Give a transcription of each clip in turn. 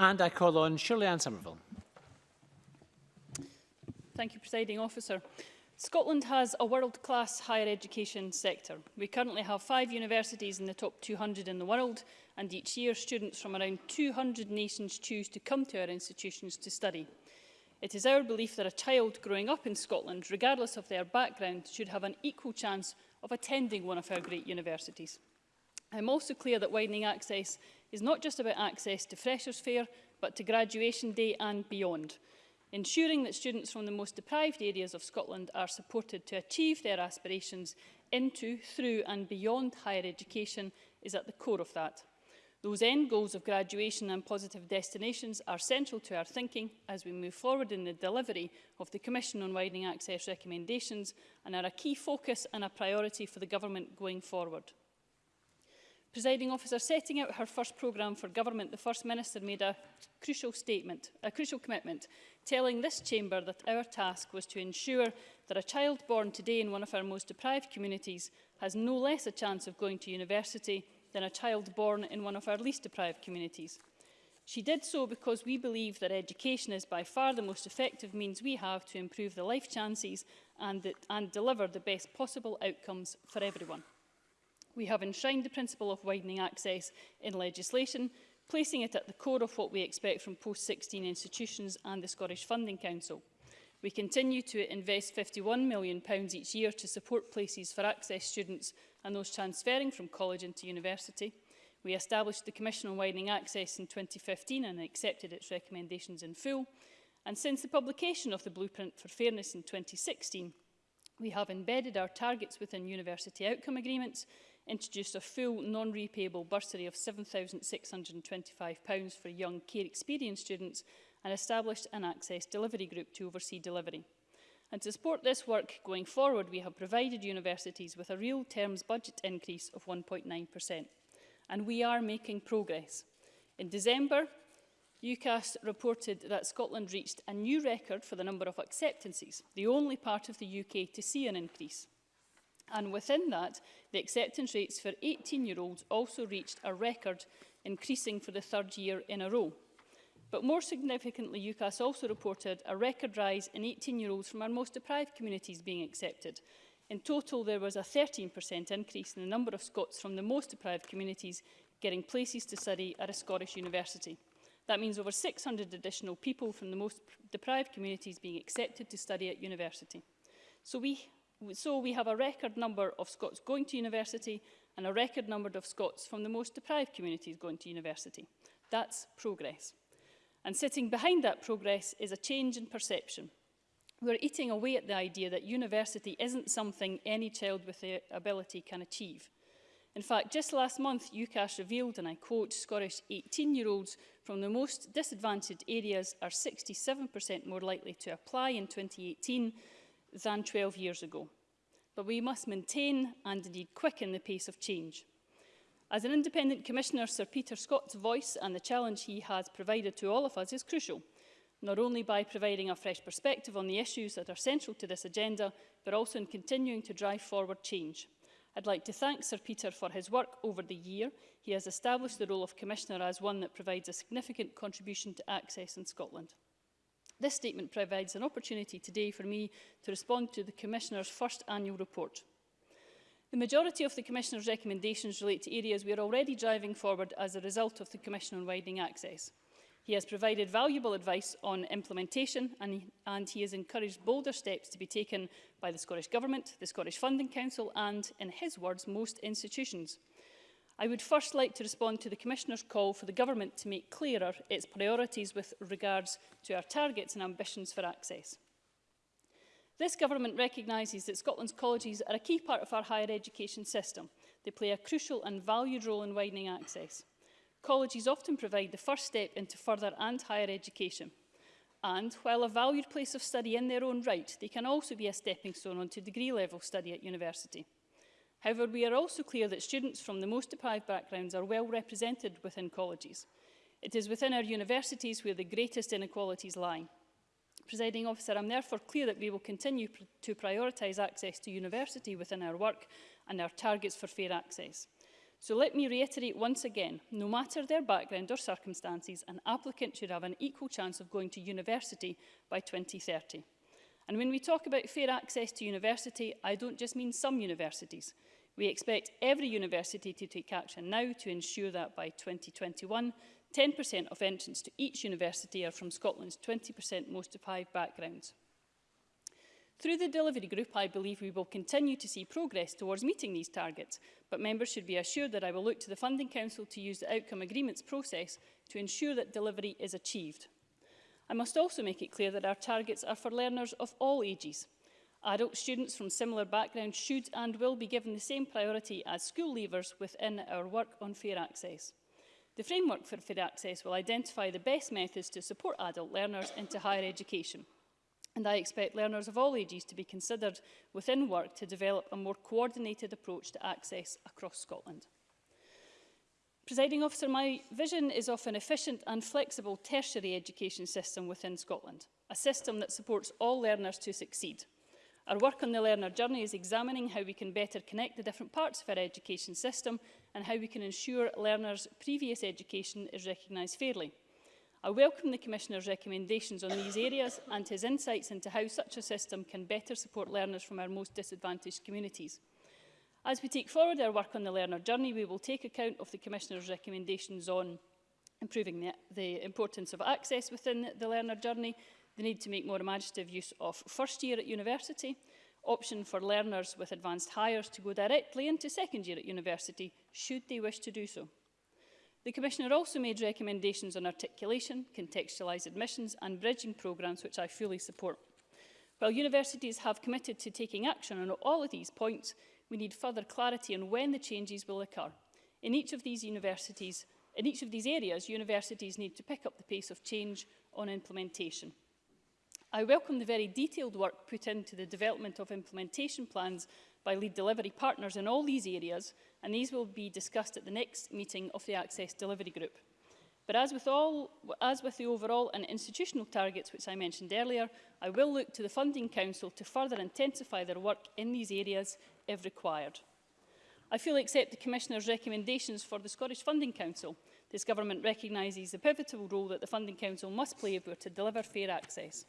And I call on Shirley Ann Somerville. Thank you, Presiding Officer. Scotland has a world-class higher education sector. We currently have five universities in the top 200 in the world, and each year students from around 200 nations choose to come to our institutions to study. It is our belief that a child growing up in Scotland, regardless of their background, should have an equal chance of attending one of our great universities. I'm also clear that widening access is not just about access to Freshers' Fair, but to graduation day and beyond. Ensuring that students from the most deprived areas of Scotland are supported to achieve their aspirations into, through and beyond higher education is at the core of that. Those end goals of graduation and positive destinations are central to our thinking as we move forward in the delivery of the Commission on Widening Access recommendations and are a key focus and a priority for the Government going forward. Presiding officer, setting out her first programme for government, the First Minister made a crucial statement, a crucial commitment, telling this chamber that our task was to ensure that a child born today in one of our most deprived communities has no less a chance of going to university than a child born in one of our least deprived communities. She did so because we believe that education is by far the most effective means we have to improve the life chances and, and deliver the best possible outcomes for everyone we have enshrined the principle of widening access in legislation, placing it at the core of what we expect from post-16 institutions and the Scottish Funding Council. We continue to invest £51 million each year to support places for access students and those transferring from college into university. We established the Commission on Widening Access in 2015 and accepted its recommendations in full. And since the publication of the Blueprint for Fairness in 2016, we have embedded our targets within university outcome agreements, introduced a full non-repayable bursary of £7,625 for young care experience students and established an access delivery group to oversee delivery. And to support this work going forward, we have provided universities with a real terms budget increase of 1.9%. And we are making progress. In December, UCAS reported that Scotland reached a new record for the number of acceptances, the only part of the UK to see an increase. And within that, the acceptance rates for 18-year-olds also reached a record, increasing for the third year in a row. But more significantly, UCAS also reported a record rise in 18-year-olds from our most deprived communities being accepted. In total, there was a 13% increase in the number of Scots from the most deprived communities getting places to study at a Scottish university. That means over 600 additional people from the most deprived communities being accepted to study at university. So we So we have a record number of Scots going to university and a record number of Scots from the most deprived communities going to university. That's progress. And sitting behind that progress is a change in perception. We're eating away at the idea that university isn't something any child with the ability can achieve. In fact, just last month, UCAS revealed, and I quote, Scottish 18-year-olds from the most disadvantaged areas are 67% more likely to apply in 2018 than 12 years ago. But we must maintain and indeed quicken the pace of change. As an independent commissioner, Sir Peter Scott's voice and the challenge he has provided to all of us is crucial, not only by providing a fresh perspective on the issues that are central to this agenda, but also in continuing to drive forward change. I'd like to thank Sir Peter for his work over the year. He has established the role of Commissioner as one that provides a significant contribution to access in Scotland. This statement provides an opportunity today for me to respond to the Commissioner's first annual report. The majority of the Commissioner's recommendations relate to areas we are already driving forward as a result of the Commission on Widening Access. He has provided valuable advice on implementation and, and he has encouraged bolder steps to be taken by the Scottish Government, the Scottish Funding Council and, in his words, most institutions. I would first like to respond to the Commissioner's call for the Government to make clearer its priorities with regards to our targets and ambitions for access. This Government recognises that Scotland's colleges are a key part of our higher education system. They play a crucial and valued role in widening access. Colleges often provide the first step into further and higher education. And while a valued place of study in their own right, they can also be a stepping stone onto degree level study at university. However, we are also clear that students from the most deprived backgrounds are well represented within colleges. It is within our universities where the greatest inequalities lie. Presiding officer, I'm therefore clear that we will continue pr to prioritise access to university within our work and our targets for fair access. So let me reiterate once again, no matter their background or circumstances, an applicant should have an equal chance of going to university by 2030. And when we talk about fair access to university, I don't just mean some universities. We expect every university to take action now to ensure that by 2021, 10% of entrants to each university are from Scotland's 20% most deprived backgrounds. Through the delivery group, I believe we will continue to see progress towards meeting these targets, but members should be assured that I will look to the Funding Council to use the outcome agreements process to ensure that delivery is achieved. I must also make it clear that our targets are for learners of all ages, Adult students from similar backgrounds should and will be given the same priority as school leavers within our work on fair access. The framework for fair access will identify the best methods to support adult learners into higher education. And I expect learners of all ages to be considered within work to develop a more coordinated approach to access across Scotland. Presiding officer, my vision is of an efficient and flexible tertiary education system within Scotland, a system that supports all learners to succeed. Our work on the learner journey is examining how we can better connect the different parts of our education system and how we can ensure learners' previous education is recognised fairly. I welcome the Commissioner's recommendations on these areas and his insights into how such a system can better support learners from our most disadvantaged communities. As we take forward our work on the learner journey, we will take account of the Commissioner's recommendations on improving the, the importance of access within the learner journey, the need to make more imaginative use of first year at university, option for learners with advanced hires to go directly into second year at university should they wish to do so. The Commissioner also made recommendations on articulation, contextualised admissions and bridging programmes which I fully support. While universities have committed to taking action on all of these points, we need further clarity on when the changes will occur. In each of these universities, in each of these areas, universities need to pick up the pace of change on implementation. I welcome the very detailed work put into the development of implementation plans by lead delivery partners in all these areas, and these will be discussed at the next meeting of the Access Delivery Group. But as with, all, as with the overall and institutional targets which I mentioned earlier, I will look to the Funding Council to further intensify their work in these areas if required. I fully accept the Commissioner's recommendations for the Scottish Funding Council. This government recognises the pivotal role that the Funding Council must play if we are to deliver fair access.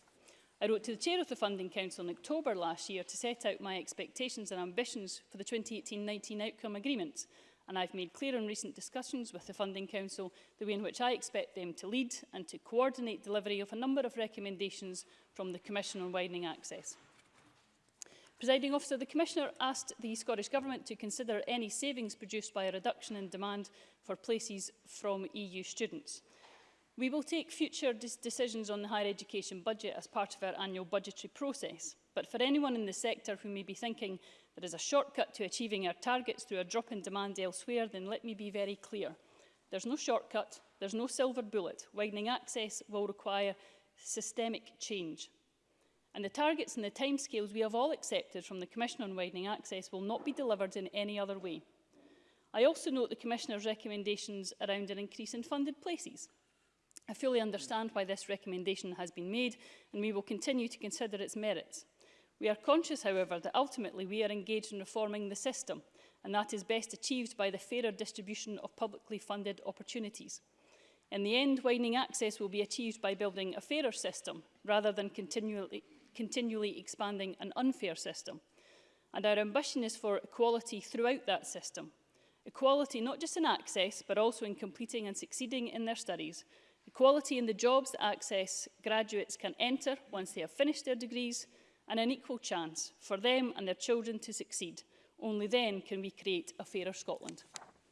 I wrote to the Chair of the Funding Council in October last year to set out my expectations and ambitions for the 2018-19 outcome agreement, and I've made clear in recent discussions with the Funding Council the way in which I expect them to lead and to coordinate delivery of a number of recommendations from the Commission on Widening Access. Presiding officer, the Commissioner asked the Scottish Government to consider any savings produced by a reduction in demand for places from EU students. We will take future decisions on the higher education budget as part of our annual budgetary process, but for anyone in the sector who may be thinking there is a shortcut to achieving our targets through a drop in demand elsewhere, then let me be very clear. There's no shortcut, there's no silver bullet. Widening access will require systemic change. And the targets and the timescales we have all accepted from the Commission on Widening Access will not be delivered in any other way. I also note the Commissioner's recommendations around an increase in funded places. I fully understand why this recommendation has been made and we will continue to consider its merits. We are conscious, however, that ultimately we are engaged in reforming the system and that is best achieved by the fairer distribution of publicly funded opportunities. In the end, widening access will be achieved by building a fairer system rather than continually, continually expanding an unfair system. And our ambition is for equality throughout that system. Equality not just in access, but also in completing and succeeding in their studies, equality in the jobs that access graduates can enter once they have finished their degrees, and an equal chance for them and their children to succeed. Only then can we create a fairer Scotland.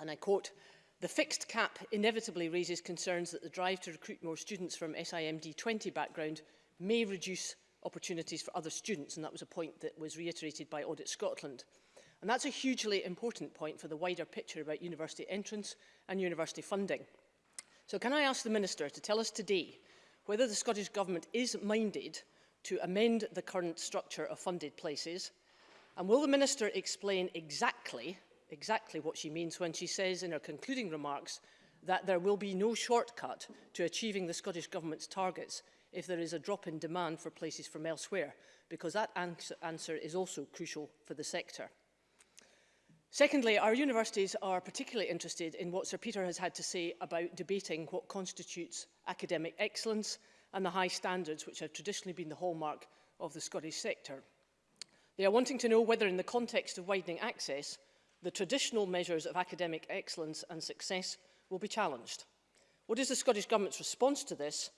and I quote, the fixed cap inevitably raises concerns that the drive to recruit more students from SIMD 20 background may reduce opportunities for other students, and that was a point that was reiterated by Audit Scotland. And that's a hugely important point for the wider picture about university entrance and university funding. So can I ask the Minister to tell us today whether the Scottish Government is minded to amend the current structure of funded places? And will the Minister explain exactly, exactly what she means when she says in her concluding remarks that there will be no shortcut to achieving the Scottish Government's targets if there is a drop in demand for places from elsewhere, because that ans answer is also crucial for the sector. Secondly, our universities are particularly interested in what Sir Peter has had to say about debating what constitutes academic excellence and the high standards which have traditionally been the hallmark of the Scottish sector. They are wanting to know whether in the context of widening access, the traditional measures of academic excellence and success will be challenged. What is the Scottish Government's response to this?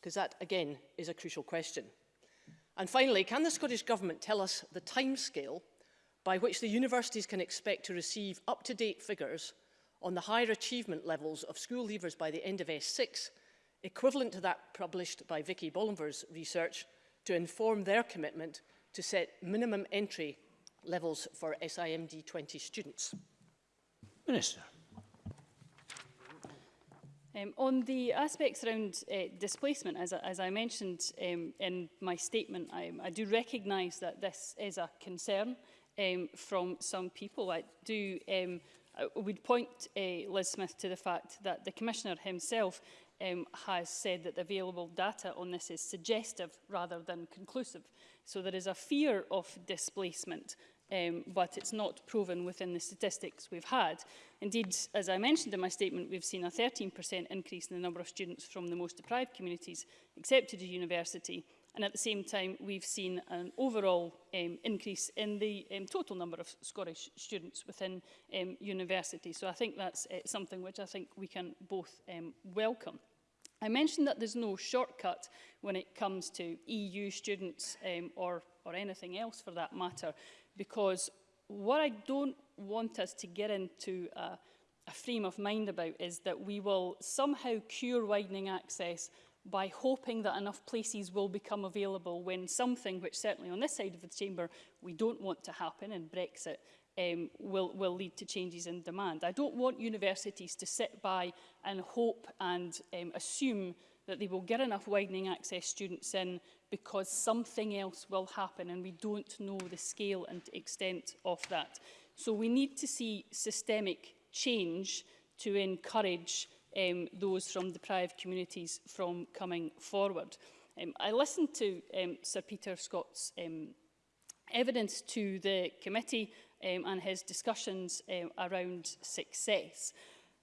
Because that, again, is a crucial question. And finally, can the Scottish Government tell us the timescale by which the universities can expect to receive up-to-date figures on the higher achievement levels of school leavers by the end of S6 equivalent to that published by Vicky Bollinger's research to inform their commitment to set minimum entry levels for SIMD 20 students. Minister. Um, on the aspects around uh, displacement, as, as I mentioned um, in my statement, I, I do recognise that this is a concern um, from some people. I do um, I would point uh, Liz Smith to the fact that the Commissioner himself um, has said that the available data on this is suggestive rather than conclusive. So there is a fear of displacement, um, but it's not proven within the statistics we've had. Indeed, as I mentioned in my statement, we've seen a 13% increase in the number of students from the most deprived communities accepted to university, And at the same time, we've seen an overall um, increase in the um, total number of Scottish students within um, university. So I think that's uh, something which I think we can both um, welcome. I mentioned that there's no shortcut when it comes to EU students um, or, or anything else for that matter, because what I don't want us to get into a, a frame of mind about is that we will somehow cure widening access by hoping that enough places will become available when something, which certainly on this side of the chamber we don't want to happen in Brexit, um, will, will lead to changes in demand. I don't want universities to sit by and hope and um, assume that they will get enough widening access students in because something else will happen and we don't know the scale and extent of that. So we need to see systemic change to encourage um, those from deprived communities from coming forward. Um, I listened to um, Sir Peter Scott's um, evidence to the committee um, and his discussions um, around success.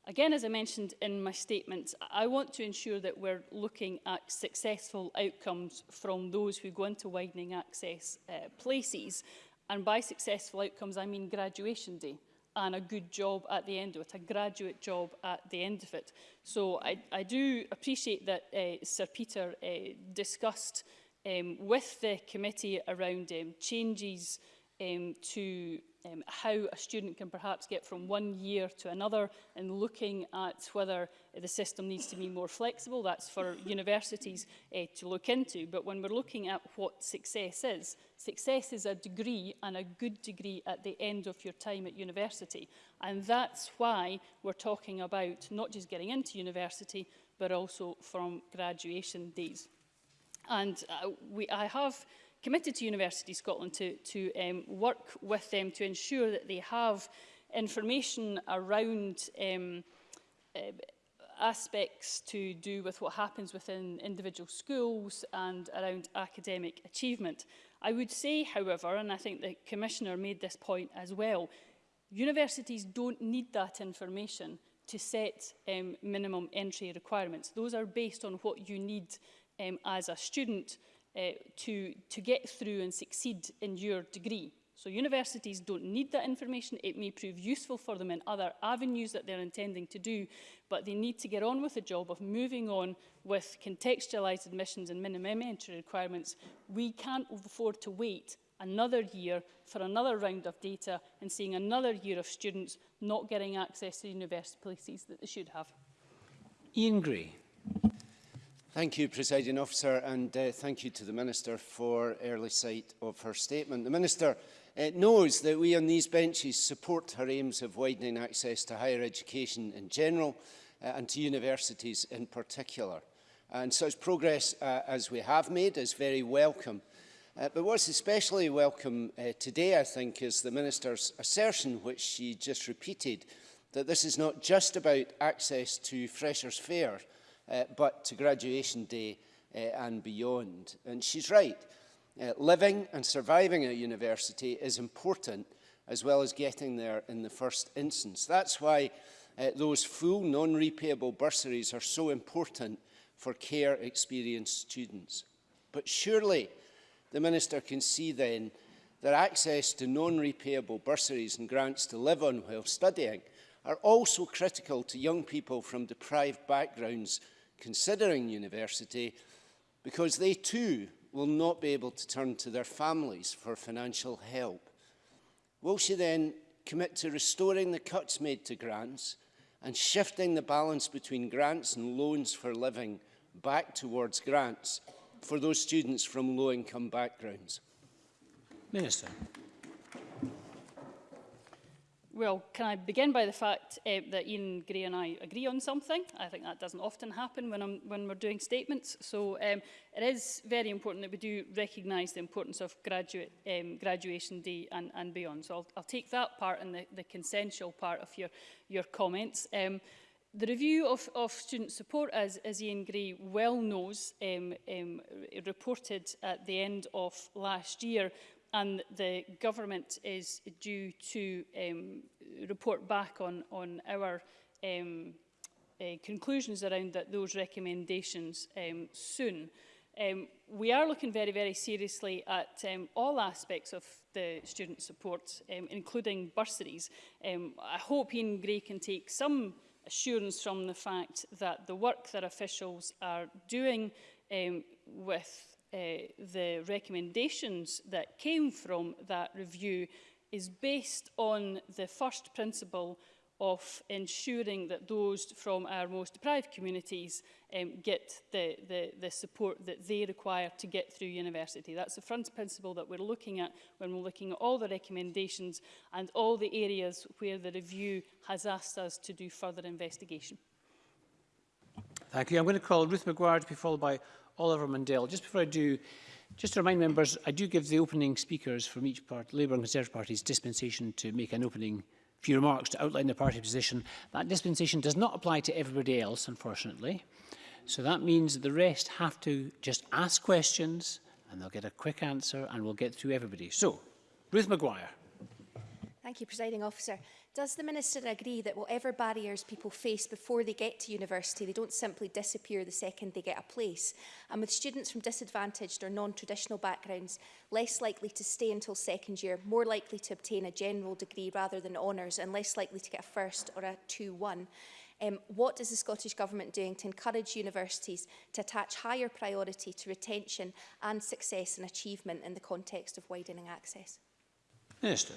Again, as I mentioned in my statement, I want to ensure that we're looking at successful outcomes from those who go into widening access uh, places. And by successful outcomes, I mean graduation day and a good job at the end of it, a graduate job at the end of it. So I, I do appreciate that uh, Sir Peter uh, discussed um, with the committee around um, changes um, to um, how a student can perhaps get from one year to another and looking at whether the system needs to be more flexible. That's for universities uh, to look into. But when we're looking at what success is, success is a degree and a good degree at the end of your time at university. And that's why we're talking about not just getting into university, but also from graduation days. And uh, we, I have committed to University Scotland to, to um, work with them to ensure that they have information around um, uh, aspects to do with what happens within individual schools and around academic achievement. I would say, however, and I think the Commissioner made this point as well, universities don't need that information to set um, minimum entry requirements. Those are based on what you need um, as a student Eh, to, to get through and succeed in your degree. So universities don't need that information. It may prove useful for them in other avenues that they're intending to do, but they need to get on with the job of moving on with contextualised admissions and minimum entry requirements. We can't afford to wait another year for another round of data and seeing another year of students not getting access to university places that they should have. Ian Gray. Thank you, Presiding Officer, and uh, thank you to the Minister for early sight of her statement. The Minister uh, knows that we on these benches support her aims of widening access to higher education in general uh, and to universities in particular. And such progress uh, as we have made is very welcome. Uh, but what's especially welcome uh, today, I think, is the Minister's assertion, which she just repeated, that this is not just about access to freshers' fare, uh, but to graduation day uh, and beyond. And she's right. Uh, living and surviving at university is important as well as getting there in the first instance. That's why uh, those full non-repayable bursaries are so important for care experienced students. But surely the Minister can see then that access to non-repayable bursaries and grants to live on while studying are also critical to young people from deprived backgrounds considering university because they too will not be able to turn to their families for financial help. Will she then commit to restoring the cuts made to grants and shifting the balance between grants and loans for living back towards grants for those students from low-income backgrounds? Minister. Well, can I begin by the fact uh, that Ian Gray and I agree on something? I think that doesn't often happen when, I'm, when we're doing statements. So um, it is very important that we do recognise the importance of graduate, um, graduation day and, and beyond. So I'll, I'll take that part and the, the consensual part of your, your comments. Um, The review of, of student support, as, as Ian Gray well knows, um, um, reported at the end of last year, and the government is due to um, report back on, on our um, uh, conclusions around that, those recommendations um, soon. Um, we are looking very, very seriously at um, all aspects of the student support, um, including bursaries. Um, I hope Ian Gray can take some assurance from the fact that the work that officials are doing um, with Uh, the recommendations that came from that review is based on the first principle of ensuring that those from our most deprived communities um, get the, the, the support that they require to get through university. That's the front principle that we're looking at when we're looking at all the recommendations and all the areas where the review has asked us to do further investigation. Thank you. I'm going to call Ruth McGuire to be followed by Oliver Mundell. Just before I do, just to remind members, I do give the opening speakers from each part, Labour and Conservative Party's dispensation to make an opening few remarks to outline the party position. That dispensation does not apply to everybody else, unfortunately. So that means the rest have to just ask questions and they'll get a quick answer and we'll get through everybody. So, Ruth Maguire. Thank you, Presiding Officer. Does the Minister agree that whatever barriers people face before they get to university, they don't simply disappear the second they get a place? And with students from disadvantaged or non-traditional backgrounds less likely to stay until second year, more likely to obtain a general degree rather than honours and less likely to get a first or a 2-1, um, what is the Scottish Government doing to encourage universities to attach higher priority to retention and success and achievement in the context of widening access? Minister.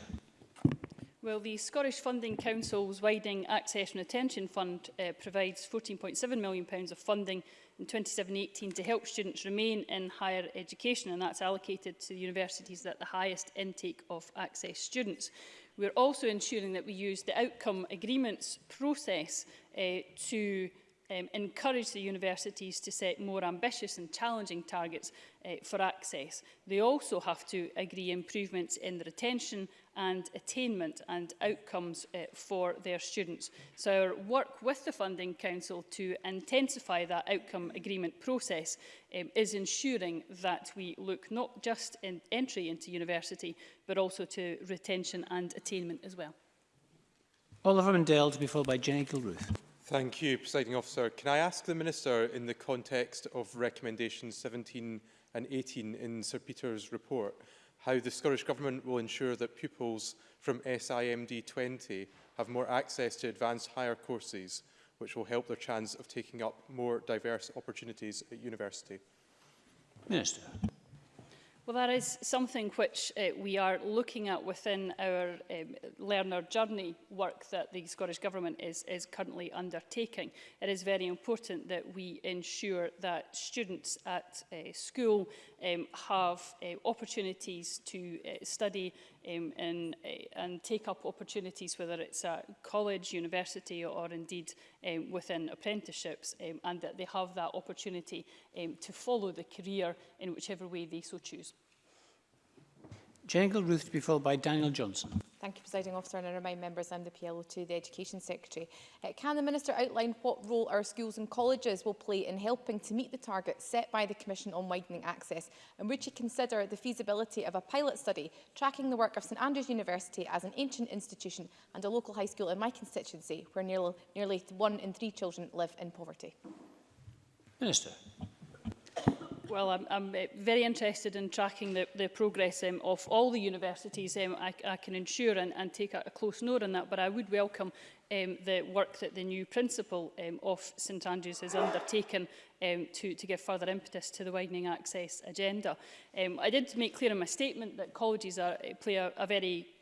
Well, the Scottish Funding Council's Widening Access and Attention Fund uh, provides £14.7 million of funding in 2017-18 to help students remain in higher education, and that's allocated to the universities that the highest intake of access students. We're also ensuring that we use the outcome agreements process uh, to um, encourage the universities to set more ambitious and challenging targets uh, for access. They also have to agree improvements in the retention and attainment and outcomes uh, for their students. So our work with the Funding Council to intensify that outcome agreement process um, is ensuring that we look not just in entry into university, but also to retention and attainment as well. Oliver Mundell to be followed by Jenny Gilruth. Thank you, Presiding Officer. Can I ask the Minister, in the context of recommendations 17 and 18 in Sir Peter's report, how the Scottish Government will ensure that pupils from SIMD 20 have more access to advanced higher courses, which will help their chance of taking up more diverse opportunities at university. Minister. Well, that is something which uh, we are looking at within our um, learner journey work that the Scottish Government is, is currently undertaking. It is very important that we ensure that students at uh, school um, have uh, opportunities to uh, study um, and, eh, and take up opportunities, whether it's a college, university, or indeed um, within apprenticeships, um, and that they have that opportunity um, to follow the career in whichever way they so choose. Jangle Ruth to be followed by Daniel Johnson. Thank you, Presiding Officer, and I remind members I'm the PLO2, the Education Secretary. Uh, can the Minister outline what role our schools and colleges will play in helping to meet the target set by the Commission on Widening Access? And would she consider the feasibility of a pilot study tracking the work of St Andrews University as an ancient institution and a local high school in my constituency, where nearly, nearly one in three children live in poverty? Minister well, I'm, I'm eh, very interested in tracking the, the progress um, of all the universities. Um, I, I can ensure and, and take a, a close note on that, but I would welcome um, the work that the new principal um, of St Andrews has undertaken um, to, to give further impetus to the widening access agenda. Um, I did make clear in my statement that colleges are, eh, play a, a very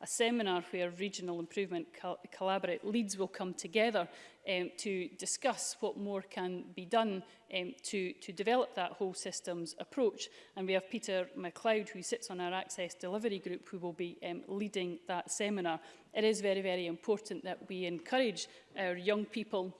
a seminar where regional improvement co collaborate leads will come together um, to discuss what more can be done um, to, to develop that whole systems approach. And we have Peter MacLeod, who sits on our Access Delivery Group, who will be um, leading that seminar. It is very, very important that we encourage our young people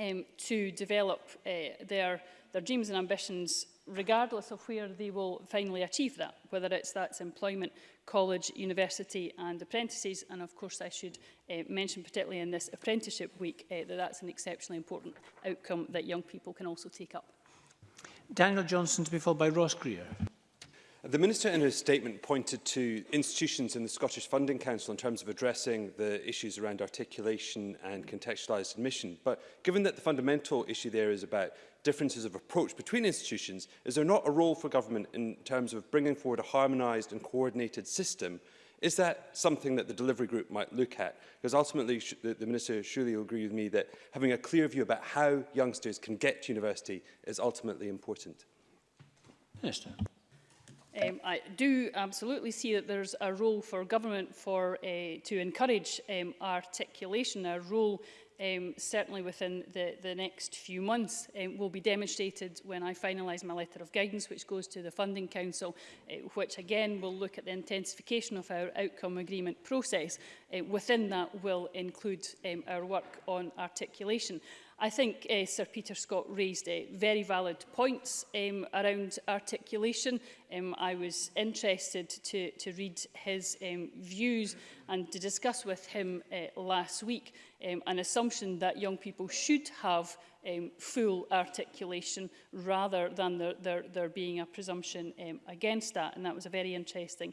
um, to develop uh, their, their dreams and ambitions regardless of where they will finally achieve that, whether it's that's employment, college, university and apprentices. And of course, I should uh, mention particularly in this apprenticeship week uh, that that's an exceptionally important outcome that young people can also take up. Daniel Johnson to be followed by Ross Greer. The Minister in his statement pointed to institutions in the Scottish Funding Council in terms of addressing the issues around articulation and contextualised admission. But given that the fundamental issue there is about differences of approach between institutions, is there not a role for government in terms of bringing forward a harmonised and coordinated system Is that something that the delivery group might look at? Because ultimately, the, the Minister surely will agree with me that having a clear view about how youngsters can get to university is ultimately important. Minister. Um, I do absolutely see that there's a role for government for, uh, to encourage um, articulation, a role um, certainly within the, the next few months um, will be demonstrated when I finalise my letter of guidance, which goes to the Funding Council, uh, which again will look at the intensification of our outcome agreement process. Uh, within that will include um, our work on articulation. I think uh, Sir Peter Scott raised uh, very valid points um, around articulation um, I was interested to, to read his um, views and to discuss with him uh, last week um, an assumption that young people should have um, full articulation rather than there, there, there being a presumption um, against that. And that was a very interesting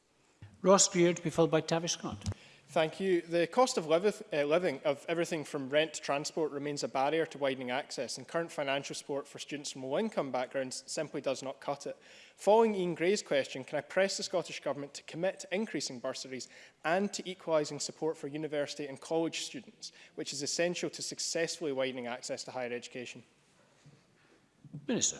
Ross Greer to be followed by Tavish Scott. Thank you. The cost of uh, living of everything from rent to transport remains a barrier to widening access and current financial support for students from low income backgrounds simply does not cut it. Following Ian Gray's question, can I press the Scottish Government to commit to increasing bursaries and to equalising support for university and college students, which is essential to successfully widening access to higher education? Minister.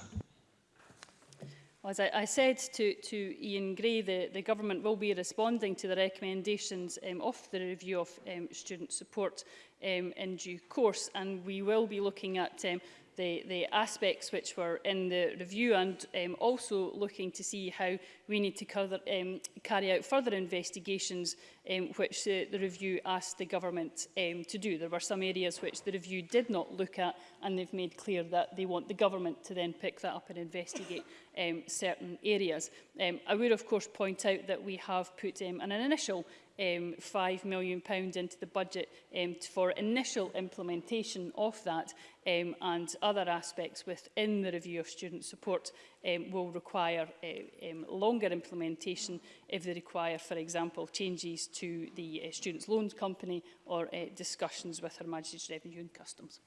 as I, I said to, to Ian Gray, the, the government will be responding to the recommendations um, of the review of um, student support um, in due course, and we will be looking at um, the, the aspects which were in the review and um, also looking to see how we need to cover, um, carry out further investigations um, which the, the review asked the government um, to do. There were some areas which the review did not look at and they've made clear that they want the government to then pick that up and investigate um, certain areas. Um, I would of course point out that we have put um, an initial um, £5 million pounds into the budget um, for initial implementation of that um, and other aspects within the review of student support um, will require uh, um, longer implementation if they require, for example, changes to the uh, Students' Loans Company or uh, discussions with Her Majesty's Revenue and Customs.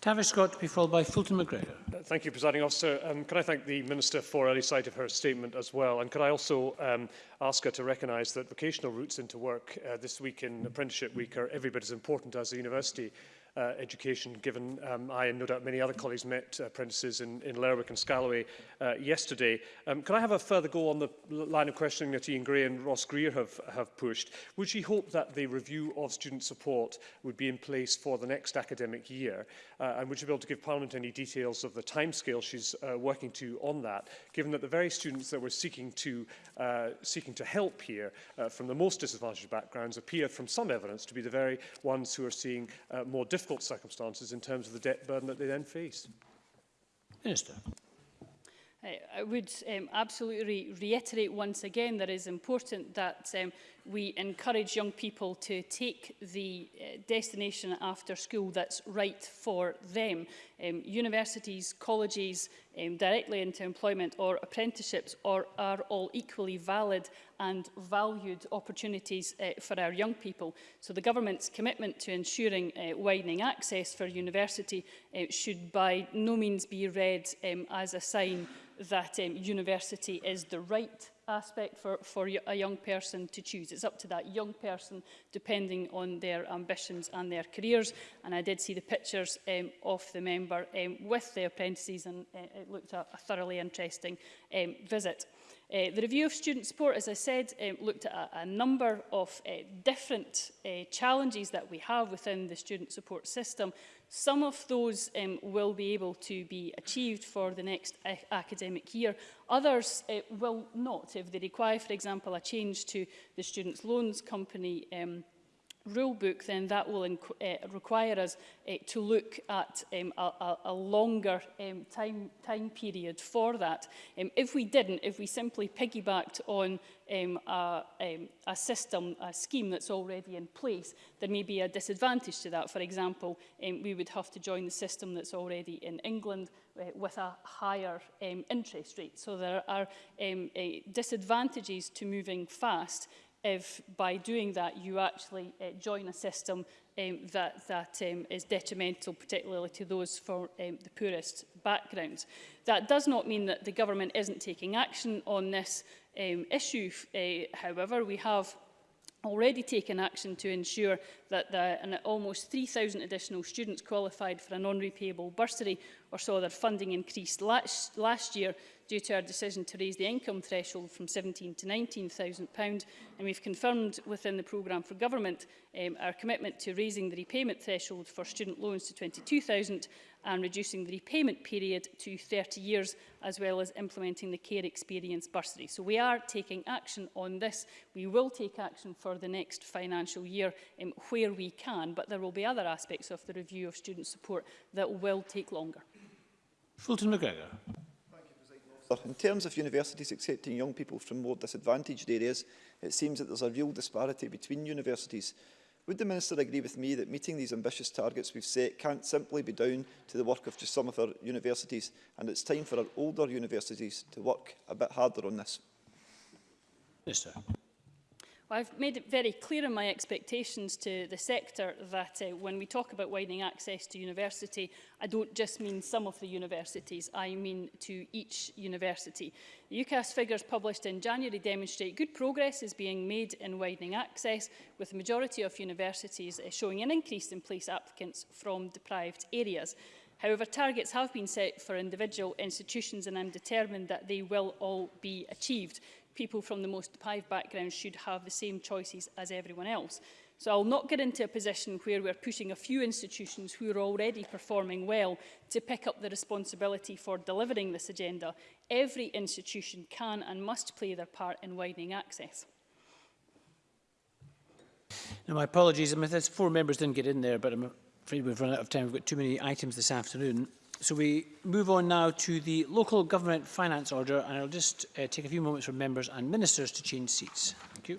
Tavis Scott to be followed by Fulton McGregor. Thank you, Presiding Officer. Um, can I thank the Minister for early sight of her statement as well? And could I also um, ask her to recognise that vocational routes into work uh, this week in Apprenticeship Week are every bit as important as the university uh, education, given um, I and no doubt many other colleagues met uh, apprentices in, in Lerwick and Scalloway uh, yesterday. Um, can I have a further go on the line of questioning that Ian Gray and Ross Greer have, have pushed? Would she hope that the review of student support would be in place for the next academic year? Uh, and would you be able to give Parliament any details of the timescale she's uh, working to on that, given that the very students that we're seeking to, uh, seeking to help here uh, from the most disadvantaged backgrounds appear from some evidence to be the very ones who are seeing uh, more difficult difficult circumstances in terms of the debt burden that they then face. Minister. I would um, absolutely re reiterate once again that it is important that um, we encourage young people to take the uh, destination after school that's right for them. Um, universities, colleges, um, directly into employment or apprenticeships are, are all equally valid and valued opportunities uh, for our young people. So the government's commitment to ensuring uh, widening access for university uh, should by no means be read um, as a sign that um, university is the right aspect for, for a young person to choose. It's up to that young person, depending on their ambitions and their careers. And I did see the pictures um, of the member um, with the apprentices, and uh, it looked a, a thoroughly interesting um, visit. Uh, the review of student support, as I said, um, looked at a, a number of uh, different uh, challenges that we have within the student support system Some of those um, will be able to be achieved for the next academic year. Others uh, will not if they require, for example, a change to the Students' Loans Company um, rule book, then that will uh, require us uh, to look at um, a, a longer um, time, time period for that. Um, if we didn't, if we simply piggybacked on um, a, um, a system, a scheme that's already in place, there may be a disadvantage to that. For example, um, we would have to join the system that's already in England uh, with a higher um, interest rate. So there are um, uh, disadvantages to moving fast if by doing that you actually uh, join a system um, that, that um, is detrimental, particularly to those from um, the poorest backgrounds. That does not mean that the government isn't taking action on this um, issue, uh, however. We have already taken action to ensure that the, an, almost 3,000 additional students qualified for a non-repayable bursary or saw their funding increased last, last year due to our decision to raise the income threshold from 17 to 19,000 pounds and we've confirmed within the programme for government um, our commitment to raising the repayment threshold for student loans to 22,000 and reducing the repayment period to 30 years as well as implementing the care experience bursary. So we are taking action on this. We will take action for the next financial year um, where we can but there will be other aspects of the review of student support that will take longer. Fulton McGregor. In terms of universities accepting young people from more disadvantaged areas, it seems that there's a real disparity between universities. Would the Minister agree with me that meeting these ambitious targets we've set can't simply be down to the work of just some of our universities, and it's time for our older universities to work a bit harder on this? Yes, sir. Well, I've made it very clear in my expectations to the sector that uh, when we talk about widening access to university, I don't just mean some of the universities, I mean to each university. The UCAS figures published in January demonstrate good progress is being made in widening access, with the majority of universities uh, showing an increase in place applicants from deprived areas. However, targets have been set for individual institutions and I'm determined that they will all be achieved people from the most deprived backgrounds should have the same choices as everyone else. So I'll not get into a position where we're pushing a few institutions who are already performing well to pick up the responsibility for delivering this agenda. Every institution can and must play their part in widening access. Now, my apologies, I mean, four members didn't get in there, but I'm afraid we've run out of time. We've got too many items this afternoon. So we move on now to the Local Government Finance Order and I'll just uh, take a few moments for members and ministers to change seats.